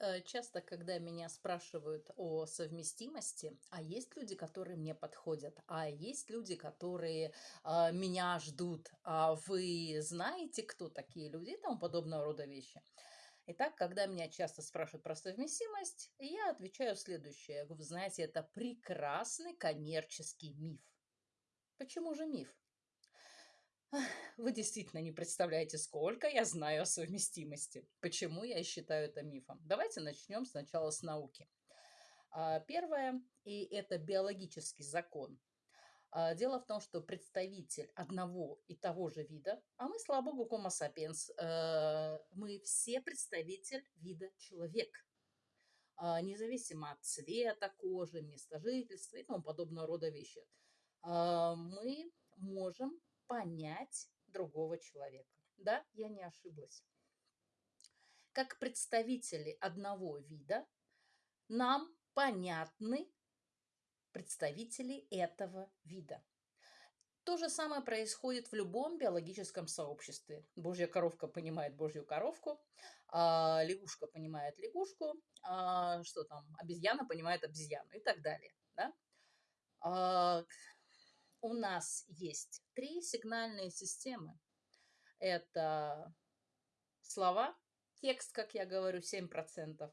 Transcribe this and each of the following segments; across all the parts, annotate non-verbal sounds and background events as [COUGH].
Э, часто, когда меня спрашивают о совместимости, а есть люди, которые мне подходят, а есть люди, которые а, меня ждут, а вы знаете, кто такие люди и тому подобного рода вещи. Итак, когда меня часто спрашивают про совместимость, я отвечаю следующее. Вы знаете, это прекрасный коммерческий миф. Почему же миф? Вы действительно не представляете, сколько я знаю о совместимости. Почему я считаю это мифом? Давайте начнем сначала с науки. А, первое, и это биологический закон. А, дело в том, что представитель одного и того же вида, а мы, слава богу, Homo sapiens, э, мы все представитель вида человек, а, независимо от цвета кожи, места жительства и тому подобного рода вещи. Мы можем понять другого человека. Да, я не ошиблась. Как представители одного вида, нам понятны представители этого вида. То же самое происходит в любом биологическом сообществе. Божья коровка понимает божью коровку, а лягушка понимает лягушку, а что там, обезьяна понимает обезьяну и так далее. Да? А у нас есть три сигнальные системы. Это слова, текст, как я говорю, 7%,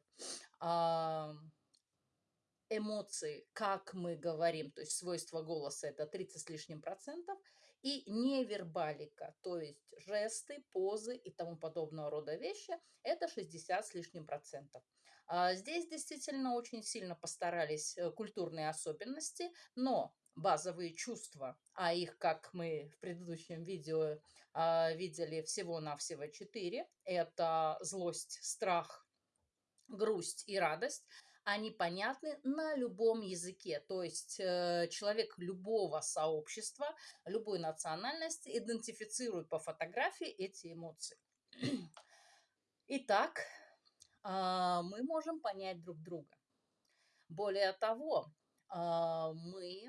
эмоции, как мы говорим, то есть свойства голоса, это 30 с лишним процентов, и невербалика, то есть жесты, позы и тому подобного рода вещи, это 60 с лишним процентов. А здесь действительно очень сильно постарались э, культурные особенности, но базовые чувства, а их, как мы в предыдущем видео э, видели, всего-навсего четыре. Это злость, страх, грусть и радость. Они понятны на любом языке. То есть э, человек любого сообщества, любой национальности идентифицирует по фотографии эти эмоции. Итак, э, мы можем понять друг друга. Более того, мы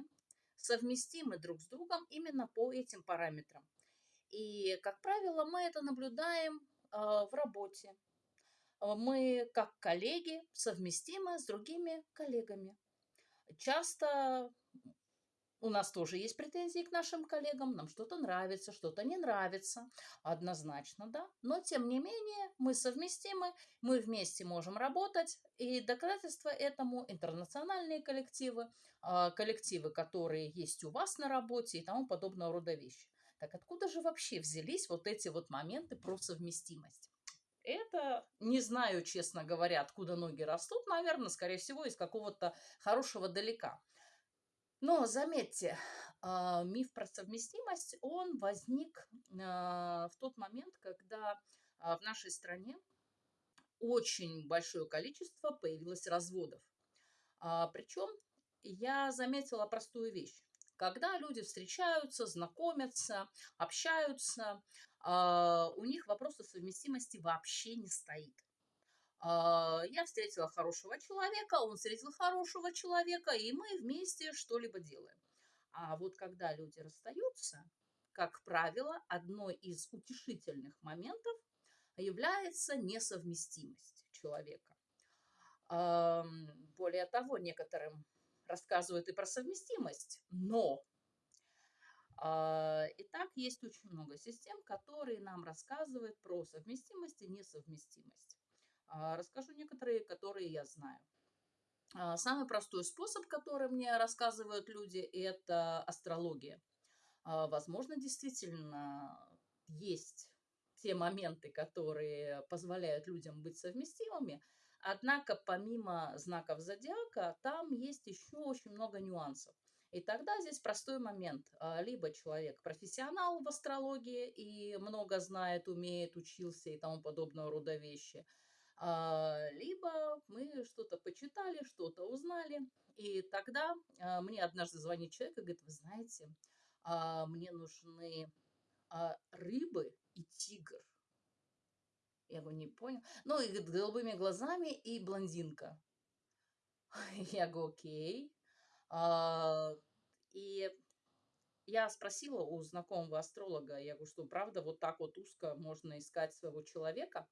совместимы друг с другом именно по этим параметрам. И, как правило, мы это наблюдаем э, в работе. А, мы, как коллеги, совместимы с другими коллегами. Часто у нас тоже есть претензии к нашим коллегам, нам что-то нравится, что-то не нравится, однозначно, да. Но, тем не менее, мы совместимы, мы вместе можем работать, и доказательства этому интернациональные коллективы, а, коллективы, которые есть у вас на работе и тому подобного рода вещи. Так откуда же вообще взялись вот эти вот моменты про совместимость? Это не знаю, честно говоря, откуда ноги растут, наверное, скорее всего, из какого-то хорошего далека. Но заметьте, а, миф про совместимость, он возник а, в тот момент, когда а, в нашей стране очень большое количество появилось разводов. Причем я заметила простую вещь. Когда люди встречаются, знакомятся, общаются, у них вопроса совместимости вообще не стоит. А, я встретила хорошего человека, он встретил хорошего человека, и мы вместе что-либо делаем. А вот когда люди расстаются, как правило, одной из утешительных моментов является несовместимость человека. Более того, некоторым рассказывают и про совместимость, но а, и так есть очень много систем, которые нам рассказывают про совместимость и несовместимость. А, расскажу некоторые, которые я знаю. А, самый простой способ, который мне рассказывают люди, это астрология. А, возможно, действительно есть те моменты, которые позволяют людям быть совместимыми, однако помимо знаков зодиака, там есть еще очень много нюансов. И тогда здесь простой момент. Либо человек профессионал в астрологии и много знает, умеет, учился и тому подобного рода вещи – либо мы что-то почитали, что-то узнали, и тогда а, мне однажды звонит человек и говорит, вы знаете, а, мне нужны рыбы и тигр. Я его не понял. Ну, и с голубыми глазами и блондинка. [LAUGHS] Я говорю, окей. И я спросила у знакомого астролога, я говорю, что правда вот так вот узко можно искать своего человека.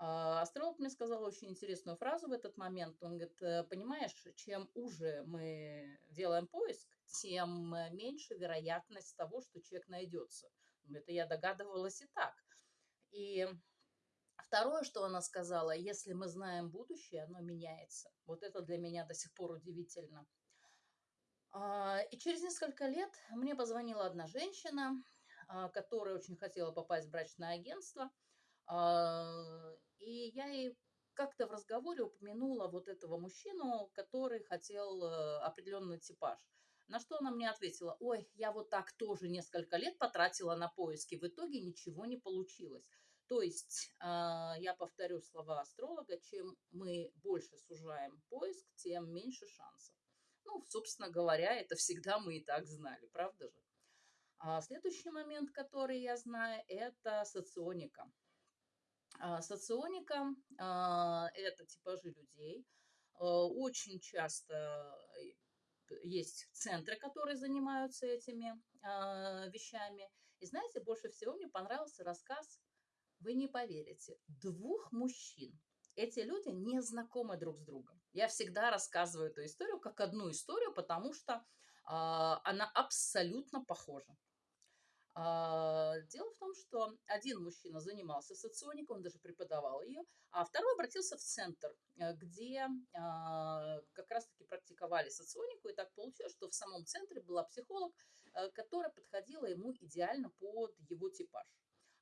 А, астролог мне сказал очень интересную фразу в этот момент. Он говорит, «Э, понимаешь, чем уже мы делаем поиск, тем э, меньше вероятность того, что человек найдется. Это я догадывалась и так. И второе, что она сказала, если мы знаем будущее, оно меняется. Вот это для меня до сих пор удивительно. А, и через несколько лет мне позвонила одна женщина, а, которая очень хотела попасть в брачное агентство. А, и я ей как-то в разговоре упомянула вот этого мужчину, который хотел э, определенный типаж. На что она мне ответила, ой, я вот так тоже несколько лет потратила на поиски, в итоге ничего не получилось. То есть, я повторю слова астролога, чем мы больше сужаем поиск, тем меньше шансов. Ну, собственно говоря, это всегда мы и так знали, правда же? А следующий момент, который я знаю, это соционика. А, соционика а, – это типажи людей. А, очень часто э, есть центры, которые занимаются этими вещами. И знаете, больше всего мне понравился рассказ, вы не поверите, двух мужчин. Эти люди не знакомы друг с другом. Я всегда рассказываю эту историю как одну историю, потому что она абсолютно похожа. А, дело в том, что один мужчина занимался соционикой, он даже преподавал ее, а второй обратился в центр, э, где а, как раз-таки практиковали соционику, и так получилось, что в самом центре была психолог, э, которая подходила ему идеально под его типаж.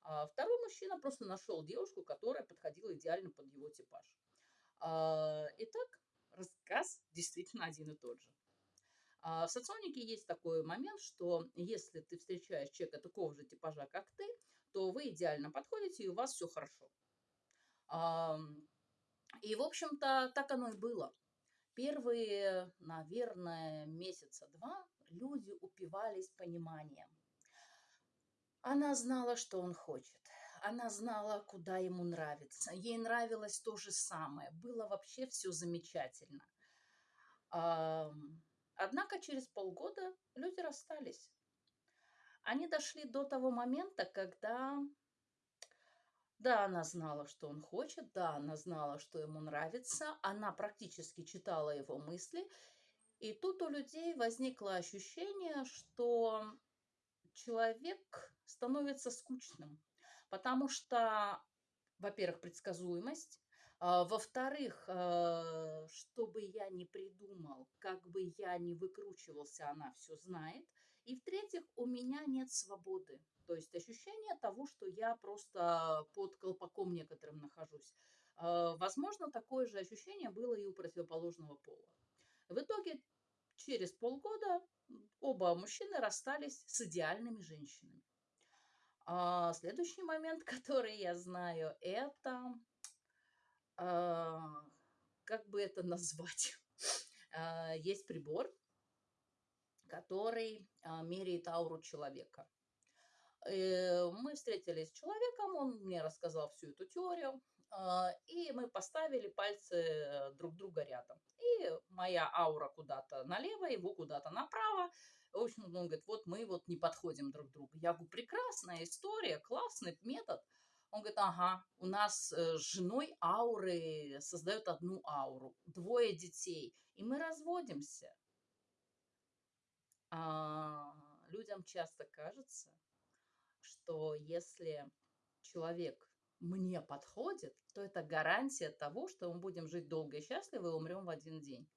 А второй мужчина просто нашел девушку, которая подходила идеально под его типаж. Итак, рассказ действительно один и тот же. А в соционике есть такой момент, что если ты встречаешь человека такого же типажа, как ты, то вы идеально подходите, и у вас все хорошо. И, в общем-то, так оно и было. Первые, наверное, месяца два люди упивались пониманием. Она знала, что он хочет. Она знала, куда ему нравится. Ей нравилось то же самое. Было вообще все замечательно. Однако через полгода люди расстались. Они дошли до того момента, когда, да, она знала, что он хочет, да, она знала, что ему нравится, она практически читала его мысли, и тут у людей возникло ощущение, что человек становится скучным, потому что, во-первых, предсказуемость, во-вторых, а, что бы я ни придумал, как бы я ни выкручивался, она все знает. И в-третьих, у меня нет свободы. То есть ощущение того, что я просто под колпаком некоторым нахожусь. А, возможно, такое же ощущение было и у противоположного пола. В итоге, через полгода оба мужчины расстались с идеальными женщинами. А следующий момент, [LAUGHS] который я знаю, это а, как бы это [LAUGHS] назвать? А, есть прибор, который а, меряет ауру человека. Э, мы встретились с человеком, он мне рассказал всю эту теорию, и мы поставили пальцы друг друга рядом. И моя аура куда-то налево, его куда-то направо. В общем, он говорит, вот мы вот не подходим друг другу. Я говорю, прекрасная история, классный метод – он говорит, ага, у нас э, с женой ауры создают одну ауру, двое детей, и мы разводимся. А людям часто кажется, что если человек мне подходит, то это гарантия того, что мы будем жить долго и счастливо и умрем в один день.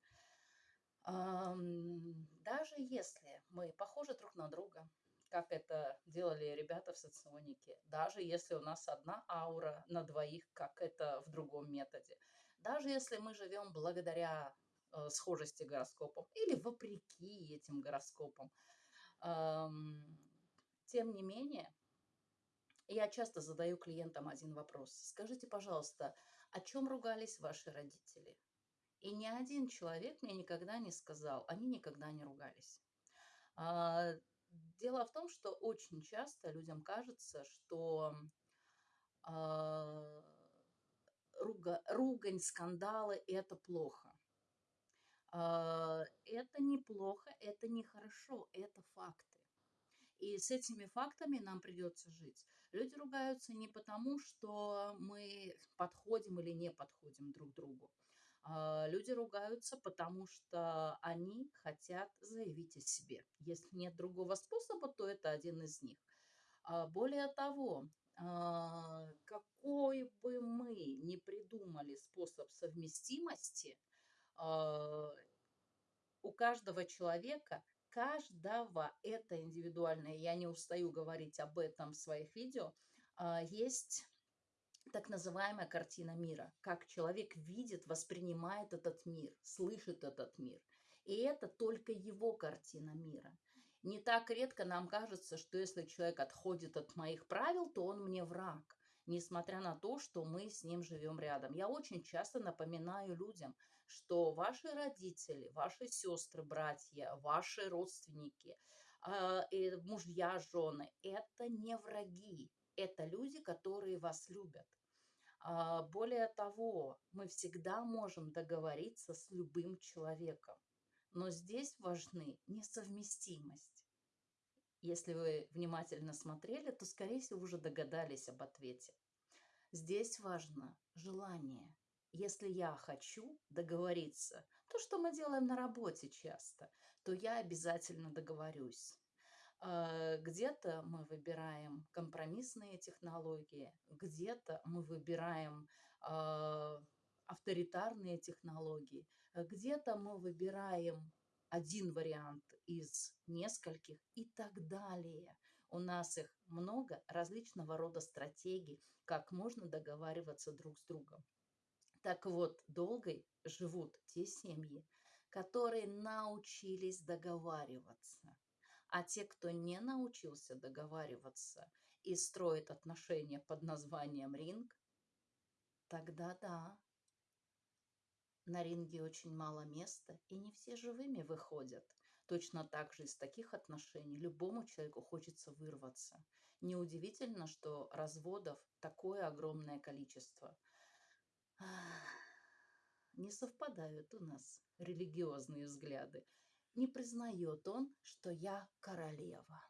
Даже если мы похожи друг на друга, как это делали ребята в соционике, даже если у нас одна аура на двоих, как это в другом методе, даже если мы живем благодаря э, схожести гороскопом или вопреки этим гороскопам, эм, тем не менее, я часто задаю клиентам один вопрос. Скажите, пожалуйста, о чем ругались ваши родители? И ни один человек мне никогда не сказал, они никогда не ругались. Дело в том, что очень часто людям кажется, что э, руга, ругань, скандалы – это плохо. Э, это неплохо, это нехорошо, это факты. И с этими фактами нам придется жить. Люди ругаются не потому, что мы подходим или не подходим друг другу. А, люди ругаются, потому что они хотят заявить о себе. Если нет другого способа, то это один из них. А, более того, а, какой бы мы ни придумали способ совместимости, у каждого человека, каждого, это индивидуальное, я не устаю говорить об этом в своих видео, есть так называемая картина мира, как человек видит, воспринимает этот мир, слышит этот мир. И это только его картина мира. Не так редко нам кажется, что если человек отходит от моих правил, то он мне враг, несмотря на то, что мы с ним живем рядом. Я очень часто напоминаю людям, что ваши родители, ваши сестры, братья, ваши родственники, э, мужья, жены – это не враги, это люди, которые вас любят. А, более того, мы всегда можем договориться с любым человеком. Но здесь важны несовместимость. Если вы внимательно смотрели, то, скорее всего, уже догадались об ответе. Здесь важно желание. Если я хочу договориться, то, что мы делаем на работе часто, то я обязательно договорюсь. А, где-то мы выбираем компромиссные технологии, где-то мы выбираем а, авторитарные технологии, где-то мы выбираем один вариант из нескольких и так далее. У нас их много различного рода стратегий, как можно договариваться друг с другом. Так вот, долгой живут те семьи, которые научились договариваться – а те, кто не научился договариваться и строит отношения под названием ринг, тогда да, на ринге очень мало места, и не все живыми выходят. Точно так же из таких отношений любому человеку хочется вырваться. Неудивительно, что разводов такое огромное количество. Не совпадают у нас религиозные взгляды не признает он, что я королева.